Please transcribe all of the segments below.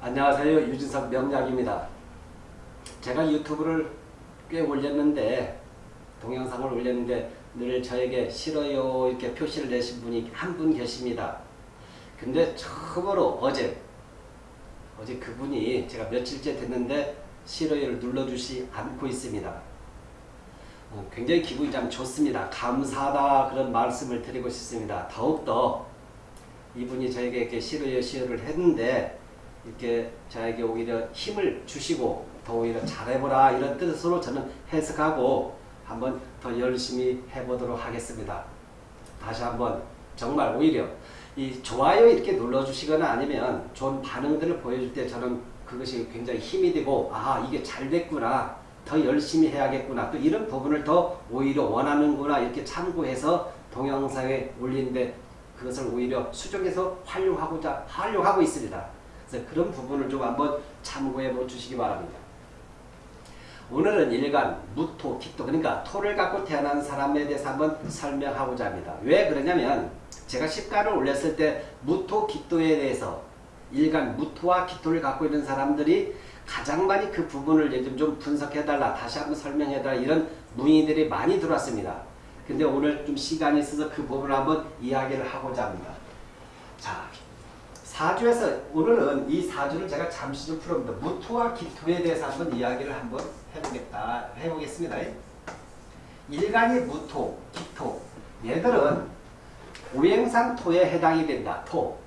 안녕하세요. 유진석 명약입니다. 제가 유튜브를 꽤 올렸는데 동영상을 올렸는데 늘 저에게 싫어요 이렇게 표시를 내신 분이 한 분 계십니다. 근데 처음으로 어제 어제 그분이 제가 며칠째 됐는데 싫어요를 눌러주시 않고 있습니다. 어, 굉장히 기분이 참 좋습니다. 감사하다 그런 말씀을 드리고 싶습니다. 더욱더 이분이 저에게 이렇게 싫어요 싫어를 했는데 이렇게 저에게 오히려 힘을 주시고 더 오히려 잘해보라 이런 뜻으로 저는 해석하고 한번 더 열심히 해보도록 하겠습니다. 다시 한번 정말 오히려 이 좋아요 이렇게 눌러주시거나 아니면 좋은 반응들을 보여줄 때 저는 그것이 굉장히 힘이 되고 아 이게 잘 됐구나 더 열심히 해야겠구나 또 이런 부분을 더 오히려 원하는구나 이렇게 참고해서 동영상에 올리는데 그것을 오히려 수정해서 활용하고자 활용하고 있습니다. 그래서 그런 부분을 좀 한번 참고해 주시기 바랍니다. 오늘은 일간 무토, 기토 그러니까 토를 갖고 태어난 사람에 대해서 한번 설명하고자 합니다. 왜 그러냐면 제가 십가를 올렸을 때 무토, 기토에 대해서 일간 무토와 기토를 갖고 있는 사람들이 가장 많이 그 부분을 요즘 좀 분석해달라 다시 한번 설명해달라 이런 문의들이 많이 들어왔습니다. 근데 오늘 좀 시간이 있어서 그 부분을 한번 이야기를 하고자 합니다. 자, 사주에서 오늘은 이 사주를 제가 잠시 좀 풀어봅니다. 무토와 기토에 대해서 한번 이야기를 한번 해보겠다 해보겠습니다. 일간이 무토, 기토 얘들은 오행상 토에 해당이 된다. 토.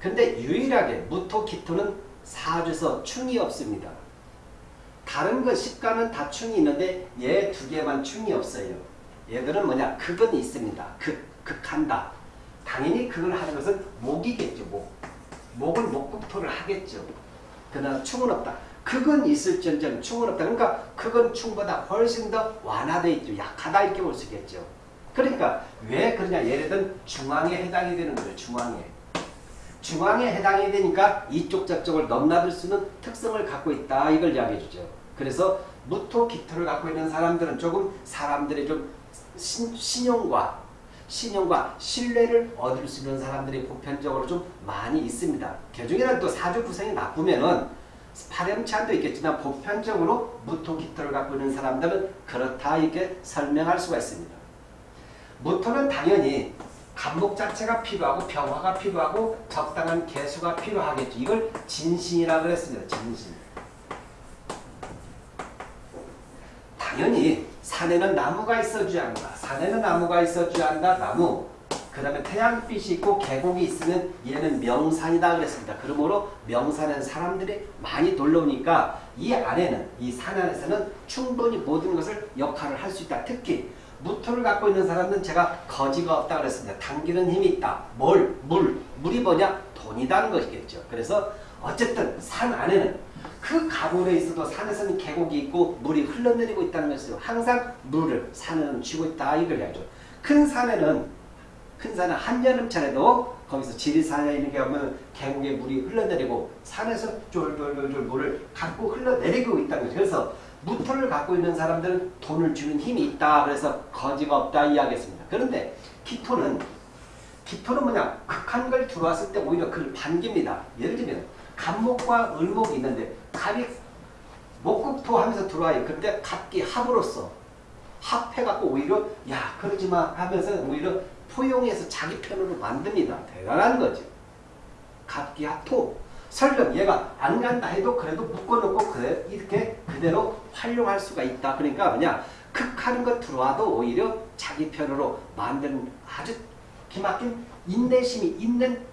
근데 유일하게 무토, 기토는 사주에서 충이 없습니다. 다른 것 십간은 다 충이 있는데 얘 두 개만 충이 없어요. 얘들은 뭐냐? 극은 있습니다. 극, 극한다. 당연히 그걸 하는 것은 목이겠죠. 목. 목을 목국토를 하겠죠. 그러나 충은 없다. 극은 있을지언정 충은 없다. 그러니까 극은 충보다 훨씬 더 완화되어 있죠. 약하다 이렇게 볼 수 있겠죠. 그러니까 왜 그러냐. 예를 들면 중앙에 해당이 되는 거예요. 중앙에. 중앙에 해당이 되니까 이쪽 저쪽을 넘나들 수 있는 특성을 갖고 있다. 이걸 이야기해 주죠. 그래서 무토 기토를 갖고 있는 사람들은 조금 사람들이 좀 신, 신용과 신용과 신뢰를 얻을 수 있는 사람들이 보편적으로 좀 많이 있습니다. 개중에는 또 사주 구성이 나쁘면은 파렴치한도 있겠지만 보편적으로 무토기토를 갖고 있는 사람들은 그렇다 이렇게 설명할 수가 있습니다. 무토는 당연히 감목 자체가 필요하고 평화가 필요하고 적당한 개수가 필요하겠죠. 이걸 진신이라 그랬습니다. 진신. 당연히 산에는 나무가 있어줘야 한다. 산에는 나무가 있어줘야 한다. 나무. 그 다음에 태양빛이 있고 계곡이 있으면 얘는 명산이다 그랬습니다. 그러므로 명산은 사람들이 많이 돌러오니까 이 안에는 이 산 안에서는 충분히 모든 것을 역할을 할 수 있다. 특히 무토를 갖고 있는 사람은 제가 거지가 없다 그랬습니다. 당기는 힘이 있다. 뭘? 물. 물이 뭐냐? 돈이라는 것이겠죠. 그래서 어쨌든 산 안에는 그 가물에 있어도 산에서는 계곡이 있고 물이 흘러내리고 있다는 것이죠. 항상 물을 산에는 쥐고 있다 이걸 이야기죠. 큰 산에는 큰 산은 한여름철에도 거기서 지리산에 있는 게 보면 계곡에 물이 흘러내리고 산에서 쫄쫄쫄쫄 물을 갖고 흘러내리고 있다는 거죠. 그래서 무토를 갖고 있는 사람들은 돈을 주는 힘이 있다. 그래서 거지가 없다 이야기했습니다. 그런데 기토는 기토는 뭐냐 극한 걸 들어왔을 때 오히려 그를 반깁니다. 예를 들면 갑목과 을목이 있는데 갑이 목국토 하면서 들어와요. 그때 갑기 합으로서 합해갖고 오히려 야 그러지마 하면서 오히려 포용해서 자기 편으로 만듭니다. 대단한 거죠. 갑기 합토. 설령 얘가 안 간다 해도 그래도 묶어놓고 그래, 이렇게 그대로 활용할 수가 있다. 그러니까 뭐냐 극하는 것 들어와도 오히려 자기 편으로 만드는 아주 기막힌 인내심이 있는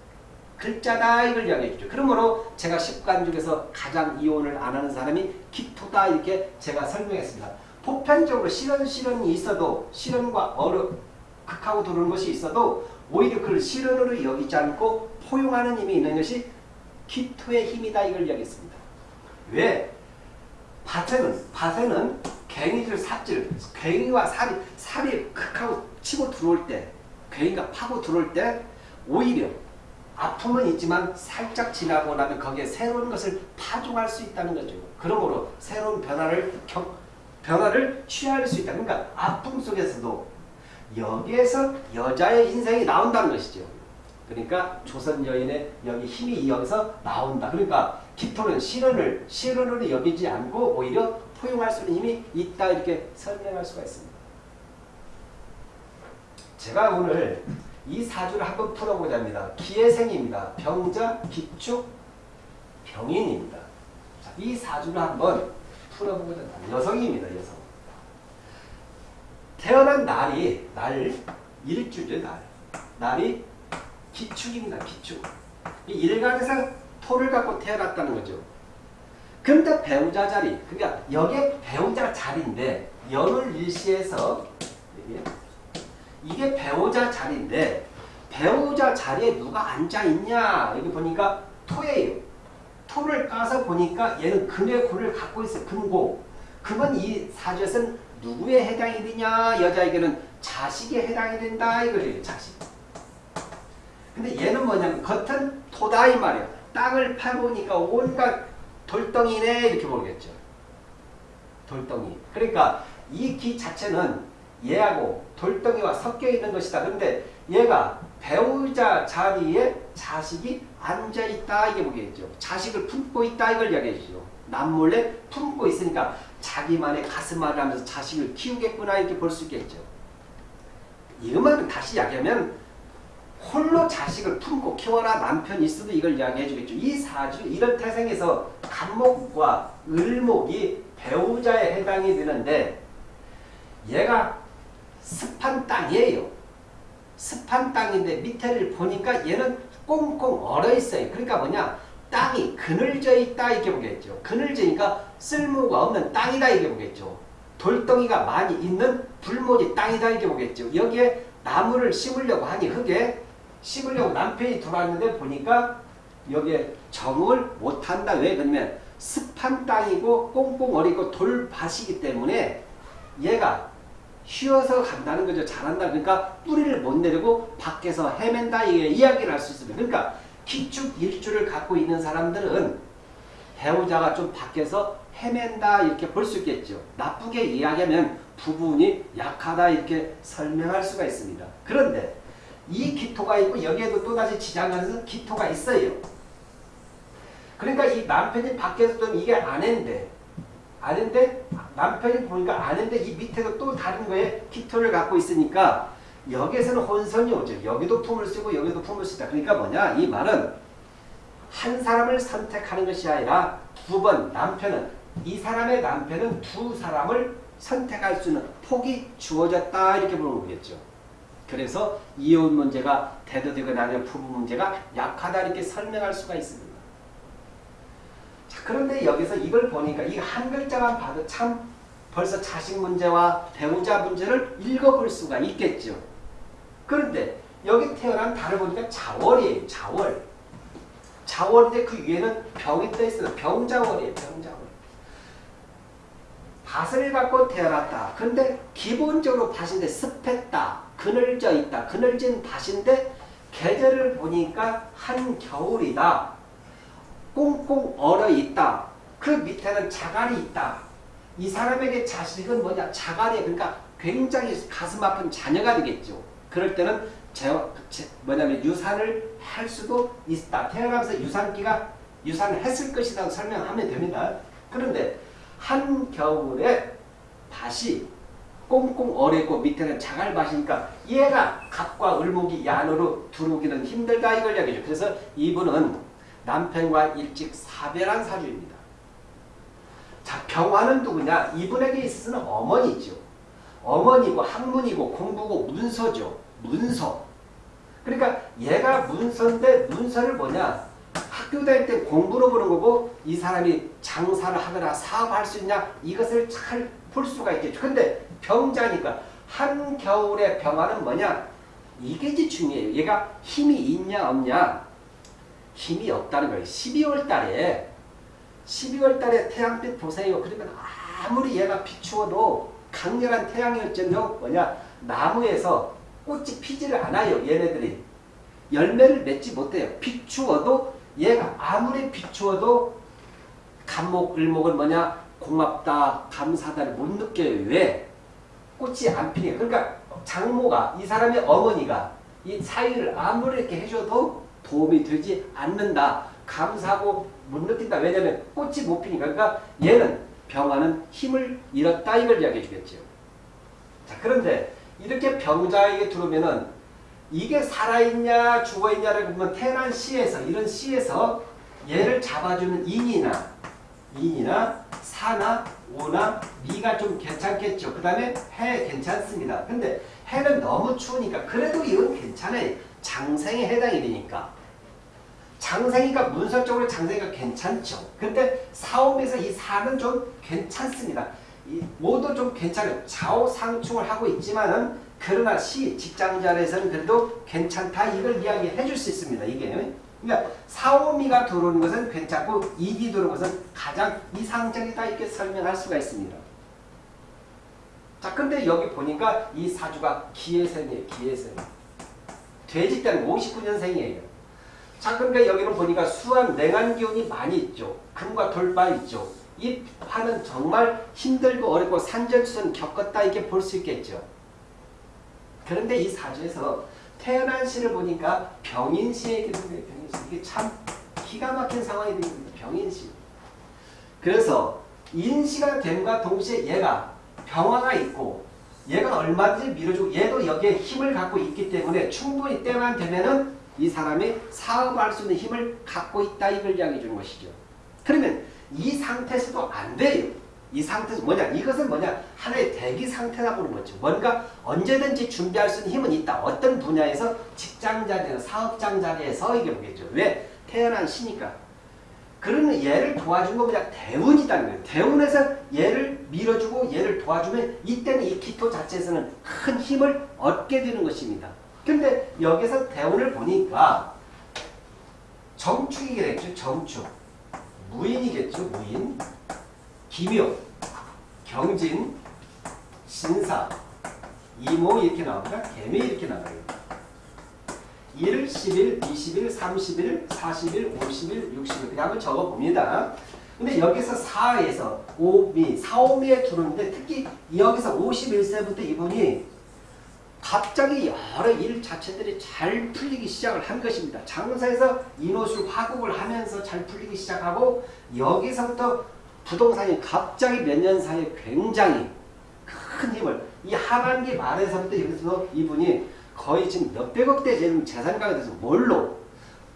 글자다 이걸 이야기해 주죠. 그러므로 제가 십간 중에서 가장 이혼을 안 하는 사람이 기토다 이렇게 제가 설명했습니다. 보편적으로 실현 실현이 있어도 실현과 어려 극하고 도는 것이 있어도 오히려 그걸 실현으로 여기지 않고 포용하는 힘이 있는 것이 기토의 힘이다 이걸 이야기했습니다. 왜? 밭에는 밭에는 갱이들 삽질, 갱이와 살이 살이 극하고 치고 들어올 때, 갱이가 파고 들어올 때 오히려 아픔은 있지만 살짝 지나고 나면 거기에 새로운 것을 파종할 수 있다는 거죠. 그러므로 새로운 변화를 경, 변화를 취할 수 있다. 그러니까 아픔 속에서도 여기에서 여자의 인생이 나온다는 것이죠. 그러니까 조선 여인의 여기 힘이 여기서 나온다. 그러니까 기토는 실현을 실현으로 여기지 않고 오히려 포용할 수 있는 힘이 있다 이렇게 설명할 수가 있습니다. 제가 오늘 이 사주를 한번 풀어보자 합니다. 기회생입니다. 병자, 기축, 병인입니다. 자, 이 사주를 한번 풀어보고자 합니다. 여성입니다. 여성. 태어난 날이 날 일주죠. 날. 날이 기축입니다. 기축. 이 일간에서 토를 갖고 태어났다는 거죠. 근데 배우자 자리, 그러니까 여기에 배우자 자리인데 연월 일시에서 이게 배우자 자리인데 배우자 자리에 누가 앉아 있냐 여기 보니까 토예요. 토를 까서 보니까 얘는 금의 고를 갖고 있어요. 금고. 금은 이 사주에서는 누구에 해당이 되냐 여자에게는 자식에 해당이 된다 이거예요. 자식. 근데 얘는 뭐냐면 겉은 토다 이 말이야. 땅을 파보니까 온갖 돌덩이네 이렇게 모르겠죠. 돌덩이. 그러니까 이 기 자체는 얘하고 돌덩이와 섞여 있는 것이다. 그런데 얘가 배우자 자리에 자식이 앉아있다 이게 보겠죠. 자식을 품고 있다 이걸 이야기해주죠. 남몰래 품고 있으니까 자기만의 가슴앓이 하면서 자식을 키우겠구나 이렇게 볼 수 있겠죠. 이것만 다시 이야기하면 홀로 자식을 품고 키워라 남편이 있어도 이걸 이야기해 주겠죠. 이 사주 이런 태생에서 간목과 을목이 배우자에 해당이 되는데 얘가 습한 땅이에요. 습한 땅인데 밑에를 보니까 얘는 꽁꽁 얼어 있어요. 그러니까 뭐냐? 땅이 그늘져 있다 이렇게 보겠죠. 그늘져니까 쓸모가 없는 땅이다 이렇게 보겠죠. 돌덩이가 많이 있는 불모지 땅이다 이렇게 보겠죠. 여기에 나무를 심으려고 하니 흙에 심으려고 남편이 들어왔는데 보니까 여기에 정을 못한다. 왜? 그러면 습한 땅이고 꽁꽁 얼이고 돌밭이기 때문에 얘가 쉬어서 간다는 거죠. 잘한다. 그러니까 뿌리를 못 내리고 밖에서 헤맨다. 이야기를 할 수 있습니다. 그러니까 기축 일주를 갖고 있는 사람들은 배우자가 좀 밖에서 헤맨다 이렇게 볼 수 있겠죠. 나쁘게 이야기하면 부분이 약하다 이렇게 설명할 수가 있습니다. 그런데 이 기토가 있고 여기에도 또다시 지장하면서 기토가 있어요. 그러니까 이 남편이 밖에서 좀 이게 아낸데 아는데 남편이 보니까 아는데 이 밑에도 또 다른 거에 기토를 갖고 있으니까 여기에서는 혼선이 오죠. 여기도 품을 쓰고 여기도 품을 쓰다. 그러니까 뭐냐 이 말은 한 사람을 선택하는 것이 아니라 두 번 남편은 이 사람의 남편은 두 사람을 선택할 수 있는 폭이 주어졌다 이렇게 보는 거겠죠. 그래서 이혼 문제가 대도되거나 아니면 부부 문제가 약하다 이렇게 설명할 수가 있습니다. 자, 그런데 여기서 이걸 보니까 이 한 글자만 봐도 참 벌써 자식 문제와 배우자 문제를 읽어볼 수가 있겠죠. 그런데 여기 태어난 달을 보니까 자월이에요. 자월. 자월인데 그 위에는 병이 떠있어요. 병자월이에요. 병자월. 밭을 갖고 태어났다. 근데 기본적으로 밭인데 습했다. 그늘져 있다. 그늘진 밭인데 계절을 보니까 한겨울이다. 꽁꽁 얼어 있다. 그 밑에는 자갈이 있다. 이 사람에게 자식은 뭐냐? 자갈이 그러니까 굉장히 가슴 아픈 자녀가 되겠죠. 그럴 때는 제, 제, 뭐냐면 유산을 할 수도 있다. 태어나면서 유산기가 유산을 했을 것이라고 설명하면 됩니다. 그런데 한겨울에 밭이 꽁꽁 얼어있고 밑에는 자갈밭이니까 얘가 갑과 을목이 야노로 들어오기는 힘들다 이걸 이야기죠. 그래서 이분은 남편과 일찍 사별한 사주입니다. 자, 병화는 누구냐? 이분에게 있어서는 어머니죠. 어머니고 학문이고 공부고 문서죠. 문서. 그러니까 얘가 문서인데 문서를 뭐냐? 학교 다닐 때 공부로 보는 거고 이 사람이 장사를 하거나 사업할 수 있냐? 이것을 잘 볼 수가 있겠죠. 근데 병자니까 한겨울의 병화는 뭐냐? 이게 이제 중요해요. 얘가 힘이 있냐 없냐? 힘이 없다는 거예요. 12월 달에 12월 달에 태양빛 보세요. 그러면 아무리 얘가 비추어도 강렬한 태양열전요 뭐냐 나무에서 꽃이 피지를 않아요. 얘네들이 열매를 맺지 못해요. 비추어도 얘가 아무리 비추어도 감목 을목은 뭐냐 고맙다 감사다를 못 느껴요. 왜? 꽃이 안 피니까. 그러니까 장모가 이 사람의 어머니가 이 사위를 아무리 이렇게 해줘도 도움이 되지 않는다. 감사하고 못 느낀다. 왜냐면 꽃이 못 피니까. 그러니까 얘는 병화는 힘을 잃었다 이걸 이야기해 주겠죠. 자 그런데 이렇게 병자에게 들어오면은 이게 살아있냐 죽어있냐를 보면 태어난 시에서 이런 시에서 얘를 잡아주는 인이나 인이나 사나 오나 미가 좀 괜찮겠죠. 그 다음에 해 괜찮습니다. 근데 해는 너무 추우니까 그래도 이건 괜찮아요. 장생에 해당이 되니까. 장생이가 문서적으로 장생이가 괜찮죠. 근데 사업에서 이 사는 좀 괜찮습니다. 이 모두 좀 괜찮아요. 좌우상충을 하고 있지만은 그러나 시 직장자리에서는 그래도 괜찮다 이걸 이야기해 줄 수 있습니다. 이게 그러니까 사오미가 들어오는 것은 괜찮고 이기 들어오는 것은 가장 이상적이다 이렇게 설명할 수가 있습니다. 자 근데 여기 보니까 이 사주가 기해생이에요. 기해생. 돼지 때는 59년생이에요. 자 그러니까 여기는 보니까 수한 냉한 기운이 많이 있죠. 금과 돌바 있죠. 이 화는 정말 힘들고 어렵고 산전수전 겪었다 이렇게 볼 수 있겠죠. 그런데 이 사주에서 태어난 시를 보니까 병인시에 기록되어 병인시. 이게 참 기가 막힌 상황이 됩니다. 병인시. 그래서 인시가 됨과 동시에 얘가 병화가 있고 얘가 얼마든지 밀어주고 얘도 여기에 힘을 갖고 있기 때문에 충분히 때만 되면은 이 사람이 사업할 수 있는 힘을 갖고 있다 이걸 이야기해 주는 것이죠. 그러면 이 상태에서도 안 돼요. 이 상태에서 뭐냐? 이것은 뭐냐? 하나의 대기 상태라 보는 거죠. 뭔가 언제든지 준비할 수 있는 힘은 있다. 어떤 분야에서 직장 자리나 사업장 자리에서 이게 보겠죠. 왜? 태어난 시니까. 그러면 얘를 도와준 거 뭐냐? 대운이라는 거예요. 대운에서 얘를 밀어주고 얘를 도와주면 이때는 이 기토 자체에서는 큰 힘을 얻게 되는 것입니다. 근데 여기서 대운을 보니까 정축이겠죠. 정축. 무인이겠죠. 무인. 기묘, 경진, 신사, 이모 이렇게 나옵니다. 개미 이렇게 나와요. 1, 10일, 20일, 30일, 40일, 50일, 60일 그냥 한번 적어봅니다. 근데 여기서 4에서 5미, 4, 5미에 들어오는데 특히 여기서 51세부터 이분이 갑자기 여러 일 자체들이 잘 풀리기 시작을 한 것입니다. 장사에서 인호술 화국을 하면서 잘 풀리기 시작하고 여기서부터 부동산이 갑자기 몇 년 사이에 굉장히 큰 힘을 이 하반기 말에서부터 여기서 이분이 거의 지금 몇백억대 지금 재산가가 돼서 뭘로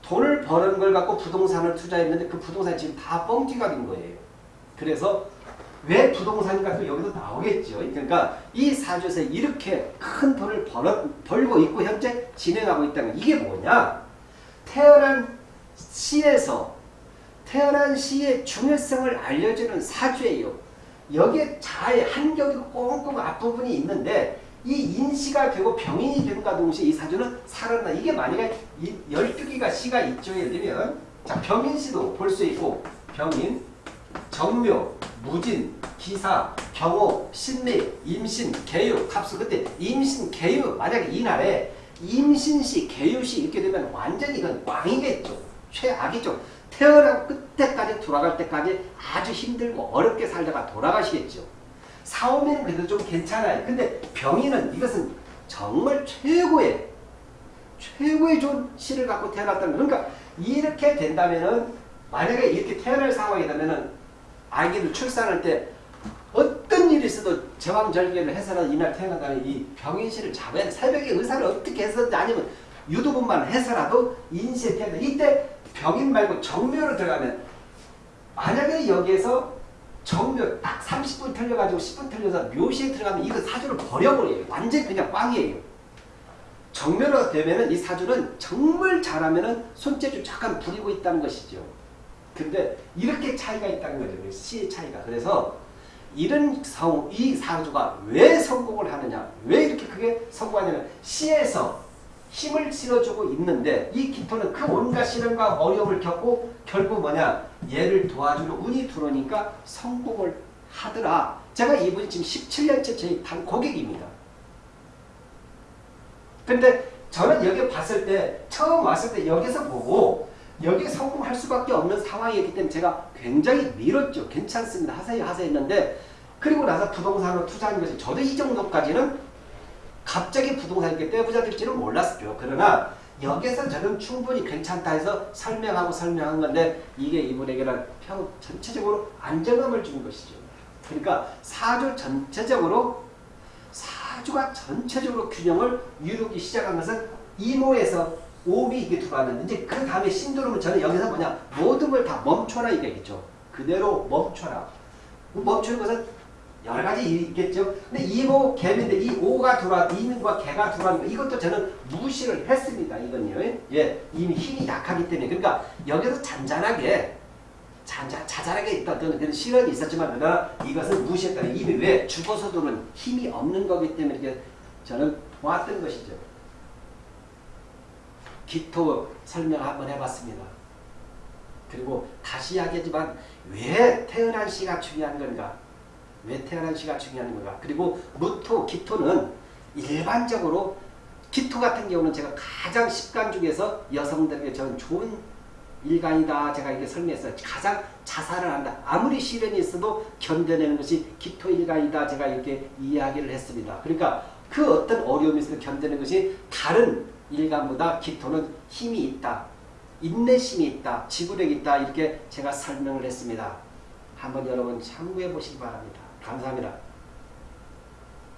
돈을 버는 걸 갖고 부동산을 투자했는데 그 부동산이 지금 다 뻥튀가 된 거예요. 그래서 왜 부동산인가 또 여기서 나오겠죠. 그러니까 이 사주에서 이렇게 큰 돈을 벌어, 벌고 있고 현재 진행하고 있다는 이게 뭐냐? 태어난 시에서 태어난 시의 중요성을 알려주는 사주예요. 여기에 잘 한격이고 꽁꽁 앞부분이 있는데 이 인시가 되고 병인이 되는가 동시에 이 사주는 살아나 이게 만약에 12개가 시가 있죠. 예를 들면 자 병인시도 볼 수 있고 병인, 정묘, 무진, 기사, 경호, 신미, 임신, 개유, 갑수 그때 임신, 개유 만약에 이날에 임신시, 개유시 이렇게 되면 완전히 이건 꽝이겠죠. 최악이죠. 태어나고 끝때까지 돌아갈 때까지 아주 힘들고 어렵게 살다가 돌아가시겠죠. 사오미는 그래도 좀 괜찮아요. 근데 병인은 이것은 정말 최고의 최고의 좋은 시를 갖고 태어났다는 그러니까 이렇게 된다면은 만약에 이렇게 태어날 상황이 되면은 아기를 출산할 때 어떤 일이 있어도 제왕절개를 해서라도 이날 태어난다는 이 병인시를 잡아야 돼. 새벽에 의사를 어떻게 해서든지 아니면 유도분만 해서라도 인시에 태어나 이때 병인 말고 정묘로 들어가면 만약에 여기에서 정묘 딱 30분 틀려가지고 10분 틀려서 묘시에 들어가면 이거 사주를 버려버려요. 완전 그냥 꽝이에요. 정묘로 되면은 이 사주는 정말 잘하면은 손재주 잠깐 부리고 있다는 것이죠. 근데 이렇게 차이가 있다는 거죠. 시의 차이가. 그래서 이런 성, 이 사주가 왜 성공을 하느냐? 왜 이렇게 크게 성공하냐면 시에서 힘을 실어주고 있는데 이 기토는 그 온갖 시련과 어려움을 겪고 결국 뭐냐 얘를 도와주는 운이 들어오니까 성공을 하더라. 제가 이분이 지금 17년째 저희 단 고객입니다. 근데 저는 여기 봤을 때 처음 왔을 때 여기서 보고 여기에 성공할 수밖에 없는 상황이었기 때문에 제가 굉장히 밀었죠. 괜찮습니다. 하세요 하세요 했는데 그리고 나서 부동산으로 투자하는 것이 저도 이 정도까지는 갑자기 부동산이 떼부자 될지는 몰랐죠. 그러나 여기에서 저는 충분히 괜찮다 해서 설명하고 설명한 건데 이게 이분에게는 평 전체적으로 안정감을 주는 것이죠. 그러니까 사주 전체적으로 사주가 전체적으로 균형을 이루기 시작한 것은 이모에서 오비 이게 들어왔는데 이제 그 다음에 신도름은 저는 여기서 뭐냐 모든 걸 다 멈춰라 이게겠죠. 그대로 멈춰라. 멈추는 것은 여러 가지 있겠죠. 근데 이모 개인데 이 오가 들어와 이민과 개가 들어가는 거 이것도 저는 무시를 했습니다. 이건요. 예, 이미 힘이 약하기 때문에 그러니까 여기서 잔잔하게 잔잔 자잘하게 있던 그런 실험이 있었지만 그러나 이것은 무시했다. 이미 왜 죽어서도는 힘이 없는 거기 때문에 이렇게 저는 보았던 것이죠. 기토 설명 한번 해봤습니다. 그리고 다시 이야기하지만 왜 태어난 시가 중요한 건가? 왜 태어난 시가 중요한 건가? 그리고 무토, 기토는 일반적으로 기토 같은 경우는 제가 가장 10간 중에서 여성들에게 저는 좋은 일간이다. 제가 이렇게 설명했어요. 가장 자살을 한다. 아무리 시련이 있어도 견뎌내는 것이 기토 일간이다. 제가 이렇게 이야기를 했습니다. 그러니까 그 어떤 어려움이 있어도 견뎌내는 것이 다른 일간보다 기토는 힘이 있다. 인내심이 있다. 지구력이 있다. 이렇게 제가 설명을 했습니다. 한번 여러분 참고해 보시기 바랍니다. 감사합니다.